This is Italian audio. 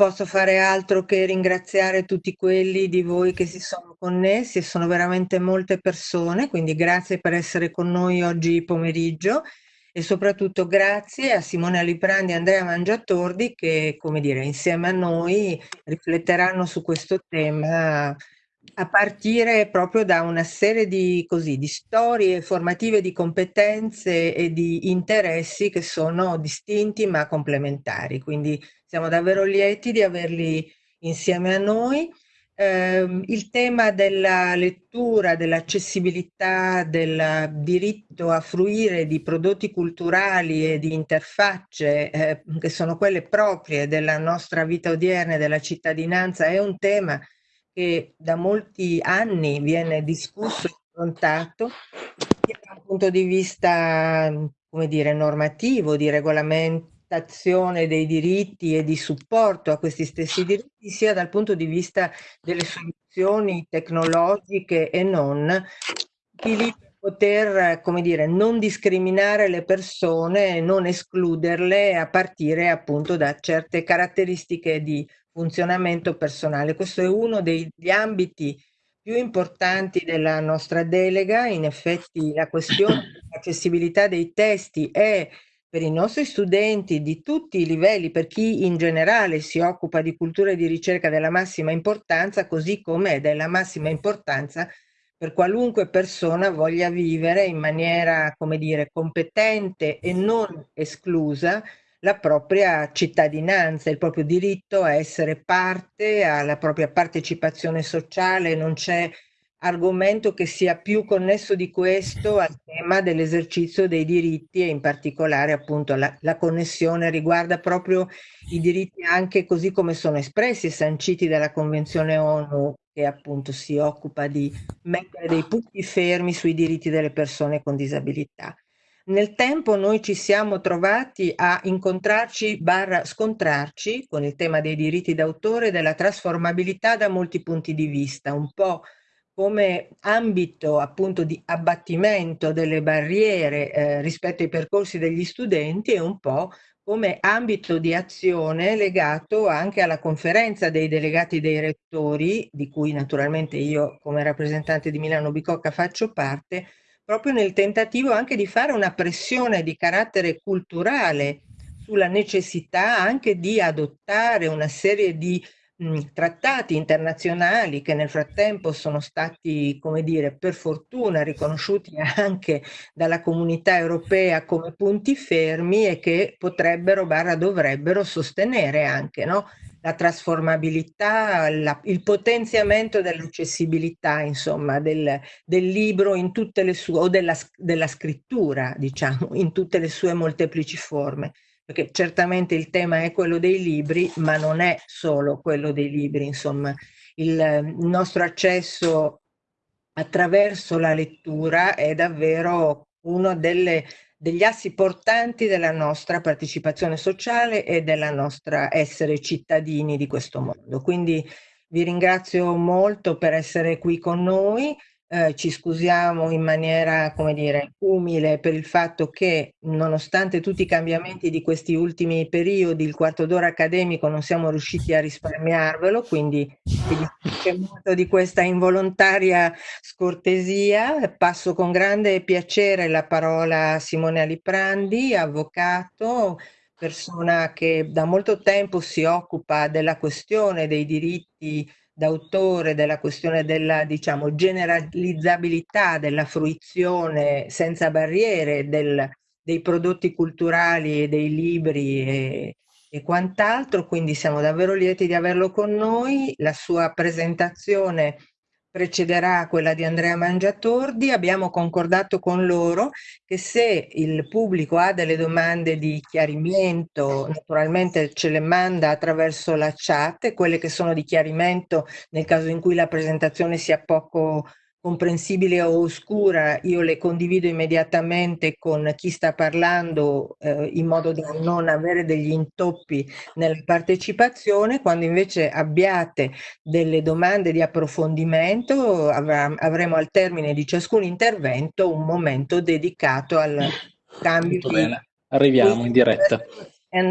posso fare altro che ringraziare tutti quelli di voi che si sono connessi sono veramente molte persone, quindi grazie per essere con noi oggi pomeriggio. E soprattutto grazie a Simone Aliprandi e Andrea Mangiatordi che, come dire, insieme a noi rifletteranno su questo tema a partire proprio da una serie di, così, di storie formative, di competenze e di interessi che sono distinti ma complementari. Quindi siamo davvero lieti di averli insieme a noi. Eh, il tema della lettura, dell'accessibilità, del diritto a fruire di prodotti culturali e di interfacce eh, che sono quelle proprie della nostra vita odierna e della cittadinanza è un tema che da molti anni viene discusso e affrontato sia da un punto di vista, come dire, normativo, di regolamentazione dei diritti e di supporto a questi stessi diritti, sia dal punto di vista delle soluzioni tecnologiche e non, poter, come dire, non discriminare le persone, non escluderle a partire appunto da certe caratteristiche di funzionamento personale. Questo è uno degli ambiti più importanti della nostra delega. In effetti la questione dell'accessibilità dei testi è per i nostri studenti di tutti i livelli, per chi in generale si occupa di cultura e di ricerca della massima importanza, così come è della massima importanza per qualunque persona voglia vivere in maniera, come dire, competente e non esclusa la propria cittadinanza, il proprio diritto a essere parte, alla propria partecipazione sociale, non c'è argomento che sia più connesso di questo al tema dell'esercizio dei diritti e in particolare appunto la, la, connessione riguarda proprio i diritti anche così come sono espressi e sanciti dalla Convenzione ONU che appunto si occupa di mettere dei punti fermi sui diritti delle persone con disabilità. Nel tempo noi ci siamo trovati a incontrarci barra scontrarci con il tema dei diritti d'autore e della trasformabilità da molti punti di vista, un po' come ambito appunto di abbattimento delle barriere eh, rispetto ai percorsi degli studenti e un po' come ambito di azione legato anche alla conferenza dei delegati dei rettori, di cui naturalmente io come rappresentante di Milano Bicocca faccio parte, proprio nel tentativo anche di fare una pressione di carattere culturale sulla necessità anche di adottare una serie di trattati internazionali che nel frattempo sono stati, come dire, per fortuna riconosciuti anche dalla comunità europea come punti fermi e che potrebbero, barra dovrebbero sostenere anche, no? la trasformabilità, la, il potenziamento dell'accessibilità, insomma, del, del, libro in tutte le sue, o della, della scrittura, diciamo, in tutte le sue molteplici forme perché certamente il tema è quello dei libri, ma non è solo quello dei libri, insomma, il, il nostro accesso attraverso la lettura è davvero uno delle degli assi portanti della nostra partecipazione sociale e della nostra essere cittadini di questo mondo. Quindi vi ringrazio molto per essere qui con noi. Eh, ci scusiamo in maniera, come dire, umile per il fatto che nonostante tutti i cambiamenti di questi ultimi periodi, il quarto d'ora accademico non siamo riusciti a risparmiarvelo, quindi dispiace molto di questa involontaria scortesia. Passo con grande piacere la parola a Simone Aliprandi, avvocato, persona che da molto tempo si occupa della questione dei diritti d'autore della questione della diciamo, generalizzabilità della fruizione senza barriere del, dei prodotti culturali e dei libri e, e quant'altro, quindi siamo davvero lieti di averlo con noi. La sua presentazione precederà quella di Andrea Mangiatordi. Abbiamo concordato con loro che se il pubblico ha delle domande di chiarimento, naturalmente ce le manda attraverso la chat, quelle che sono di chiarimento nel caso in cui la presentazione sia poco comprensibile o oscura, io le condivido immediatamente con chi sta parlando eh, in modo da non avere degli intoppi nella partecipazione. Quando invece abbiate delle domande di approfondimento, avrà, avremo al termine di ciascun intervento un momento dedicato al cambio Molto di... Bene. Arriviamo in diretta.